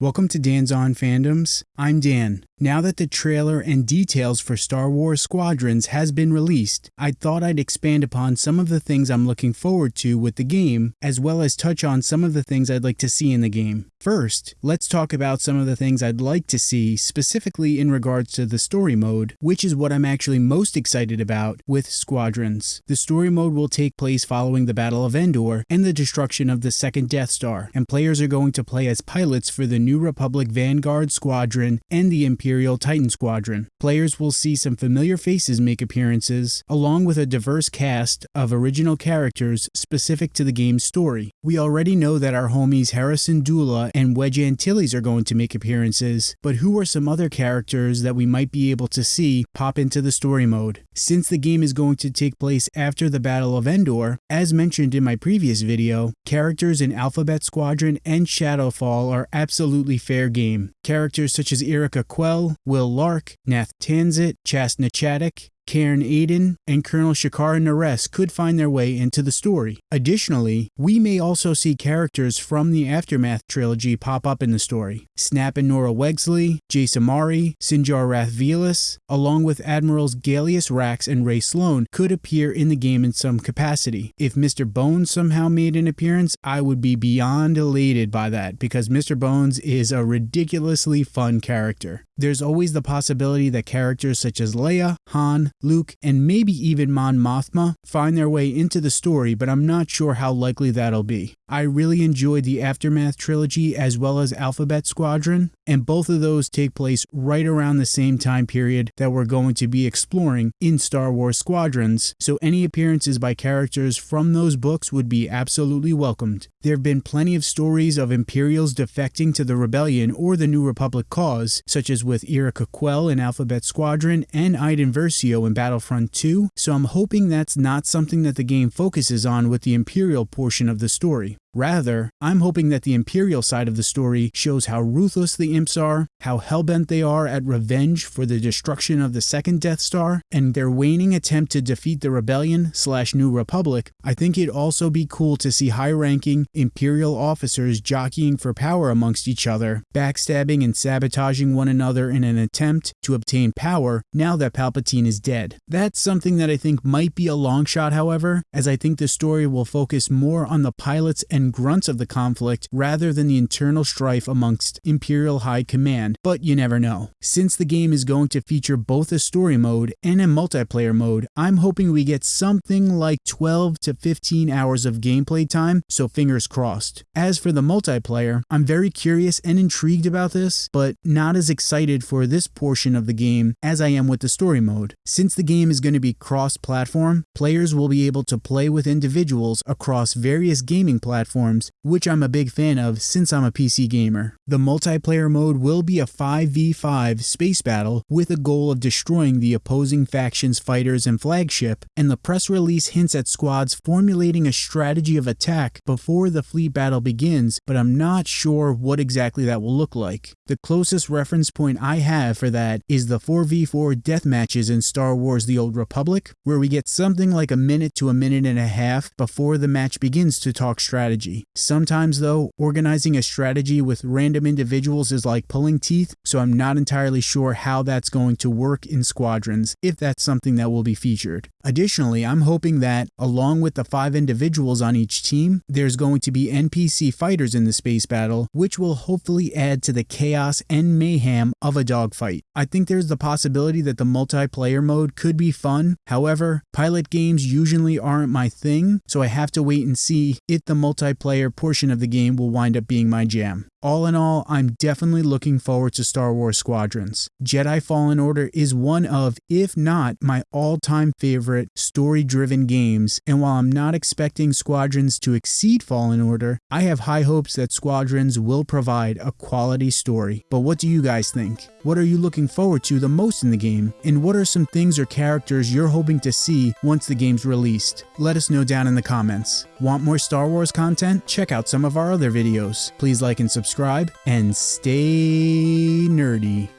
Welcome to Dan's On Fandoms. I'm Dan. Now that the trailer and details for Star Wars Squadrons has been released, I thought I'd expand upon some of the things I'm looking forward to with the game, as well as touch on some of the things I'd like to see in the game. First, let's talk about some of the things I'd like to see specifically in regards to the story mode, which is what I'm actually most excited about with Squadrons. The story mode will take place following the Battle of Endor and the destruction of the second Death Star, and players are going to play as pilots for the New Republic Vanguard Squadron and the Imperial Imperial Titan Squadron. Players will see some familiar faces make appearances, along with a diverse cast of original characters specific to the game's story. We already know that our homies Hera Syndulla and Wedge Antilles are going to make appearances, but who are some other characters that we might be able to see pop into the story mode? Since the game is going to take place after the Battle of Endor, as mentioned in my previous video, characters in Alphabet Squadron and Shadowfall are absolutely fair game. Characters such as Yrica Quell Wyl Lark, Nath Tensent, Chasna Chaddock, Caern Adan, and Colonel Shakara Nares could find their way into the story. Additionally, we may also see characters from the Aftermath trilogy pop up in the story. Snap and Norra Wexley, Jas Emari, Sinjir Rath Velus, along with Admirals Gallius Rax and Rae Sloane could appear in the game in some capacity. If Mr. Bones somehow made an appearance, I would be beyond elated by that because Mr. Bones is a ridiculously fun character. There's always the possibility that characters such as Leia, Han, Luke, and maybe even Mon Mothma find their way into the story, but I'm not sure how likely that'll be. I really enjoyed the Aftermath trilogy as well as Alphabet Squadron, and both of those take place right around the same time period that we're going to be exploring in Star Wars Squadrons, so any appearances by characters from those books would be absolutely welcomed. There have been plenty of stories of Imperials defecting to the Rebellion or the New Republic cause, such as with Yrica Quell in Alphabet Squadron and Iden Versio in Battlefront 2, so I'm hoping that's not something that the game focuses on with the Imperial portion of the story. Rather, I'm hoping that the Imperial side of the story shows how ruthless the Imps are, how hellbent they are at revenge for the destruction of the second Death Star, and their waning attempt to defeat the Rebellion slash New Republic. I think it'd also be cool to see high-ranking Imperial officers jockeying for power amongst each other, backstabbing and sabotaging one another in an attempt to obtain power now that Palpatine is dead. That's something that I think might be a long shot, however, as I think the story will focus more on the pilots and and grunts of the conflict rather than the internal strife amongst Imperial High Command, but you never know. Since the game is going to feature both a story mode and a multiplayer mode, I'm hoping we get something like 12 to 15 hours of gameplay time, so fingers crossed. As for the multiplayer, I'm very curious and intrigued about this, but not as excited for this portion of the game as I am with the story mode. Since the game is going to be cross-platform, players will be able to play with individuals across various gaming platforms platforms, which I'm a big fan of since I'm a PC gamer. The multiplayer mode will be a 5v5 space battle with a goal of destroying the opposing faction's fighters and flagship, and the press release hints at squads formulating a strategy of attack before the fleet battle begins, but I'm not sure what exactly that will look like. The closest reference point I have for that is the 4v4 death matches in Star Wars The Old Republic, where we get something like a minute to a minute and a half before the match begins to talk strategy strategy. Sometimes, though, organizing a strategy with random individuals is like pulling teeth, so I'm not entirely sure how that's going to work in squadrons, if that's something that will be featured. Additionally, I'm hoping that, along with the five individuals on each team, there's going to be NPC fighters in the space battle, which will hopefully add to the chaos and mayhem of a dogfight. I think there's the possibility that the multiplayer mode could be fun. However, pilot games usually aren't my thing, so I have to wait and see if the multi multiplayer portion of the game will wind up being my jam. All in all, I'm definitely looking forward to Star Wars Squadrons. Jedi Fallen Order is one of, if not my all-time favorite story-driven games, and while I'm not expecting Squadrons to exceed Fallen Order, I have high hopes that Squadrons will provide a quality story. But what do you guys think? What are you looking forward to the most in the game? And what are some things or characters you're hoping to see once the game's released? Let us know down in the comments. Want more Star Wars content? Check out some of our other videos. Please like and subscribe subscribe, and stay nerdy.